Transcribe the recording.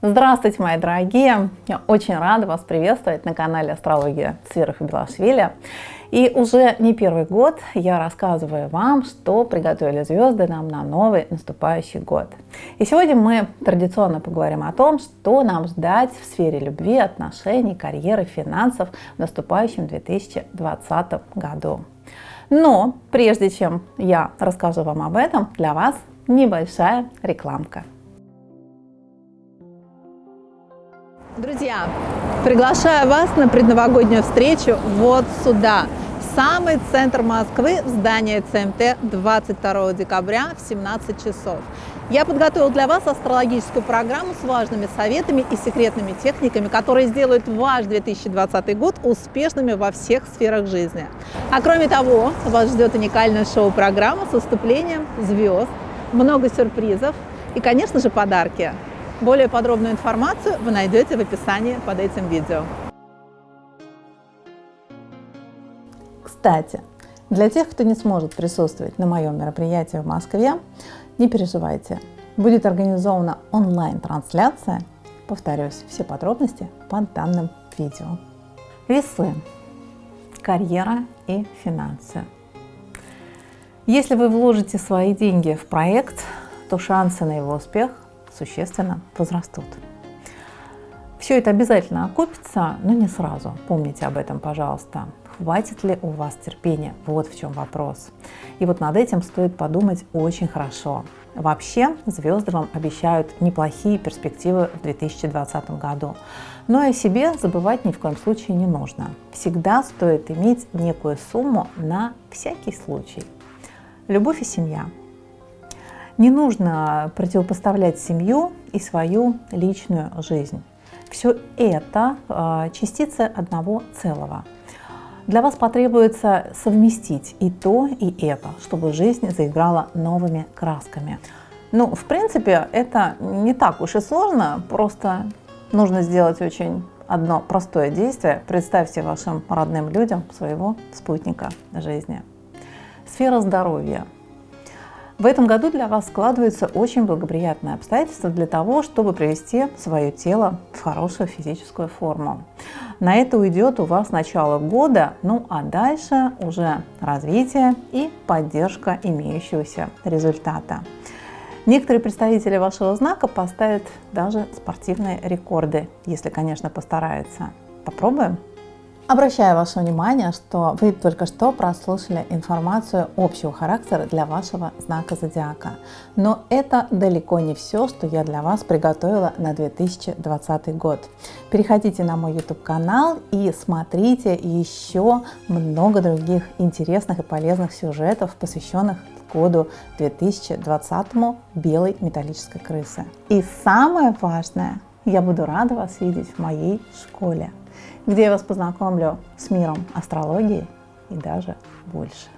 Здравствуйте, мои дорогие! Я очень рада вас приветствовать на канале Астрология и Белашвили. И уже не первый год я рассказываю вам, что приготовили звезды нам на новый наступающий год. И сегодня мы традиционно поговорим о том, что нам ждать в сфере любви, отношений, карьеры, финансов в наступающем 2020 году. Но прежде чем я расскажу вам об этом, для вас небольшая рекламка. Друзья, приглашаю вас на предновогоднюю встречу вот сюда, в самый центр Москвы, в здание ЦМТ 22 декабря в 17 часов. Я подготовил для вас астрологическую программу с важными советами и секретными техниками, которые сделают ваш 2020 год успешными во всех сферах жизни. А кроме того, вас ждет уникальная шоу-программа с выступлением звезд, много сюрпризов и, конечно же, подарки. Более подробную информацию вы найдете в описании под этим видео. Кстати, для тех, кто не сможет присутствовать на моем мероприятии в Москве, не переживайте. Будет организована онлайн-трансляция. Повторюсь, все подробности под данным видео. Весы. Карьера и финансы. Если вы вложите свои деньги в проект, то шансы на его успех существенно возрастут. Все это обязательно окупится, но не сразу. Помните об этом, пожалуйста. Хватит ли у вас терпения? Вот в чем вопрос. И вот над этим стоит подумать очень хорошо. Вообще, звезды вам обещают неплохие перспективы в 2020 году. Но и о себе забывать ни в коем случае не нужно. Всегда стоит иметь некую сумму на всякий случай. Любовь и семья не нужно противопоставлять семью и свою личную жизнь. Все это а, частицы одного целого. Для вас потребуется совместить и то, и это, чтобы жизнь заиграла новыми красками. Ну, в принципе, это не так уж и сложно, просто нужно сделать очень одно простое действие. Представьте вашим родным людям своего спутника жизни. Сфера здоровья – в этом году для вас складываются очень благоприятные обстоятельства для того, чтобы привести свое тело в хорошую физическую форму. На это уйдет у вас начало года, ну а дальше уже развитие и поддержка имеющегося результата. Некоторые представители вашего знака поставят даже спортивные рекорды, если, конечно, постараются. Попробуем? Обращаю ваше внимание, что вы только что прослушали информацию общего характера для вашего знака зодиака. Но это далеко не все, что я для вас приготовила на 2020 год. Переходите на мой YouTube канал и смотрите еще много других интересных и полезных сюжетов, посвященных году 2020 белой металлической крысы. И самое важное, я буду рада вас видеть в моей школе где я вас познакомлю с миром астрологии и даже больше.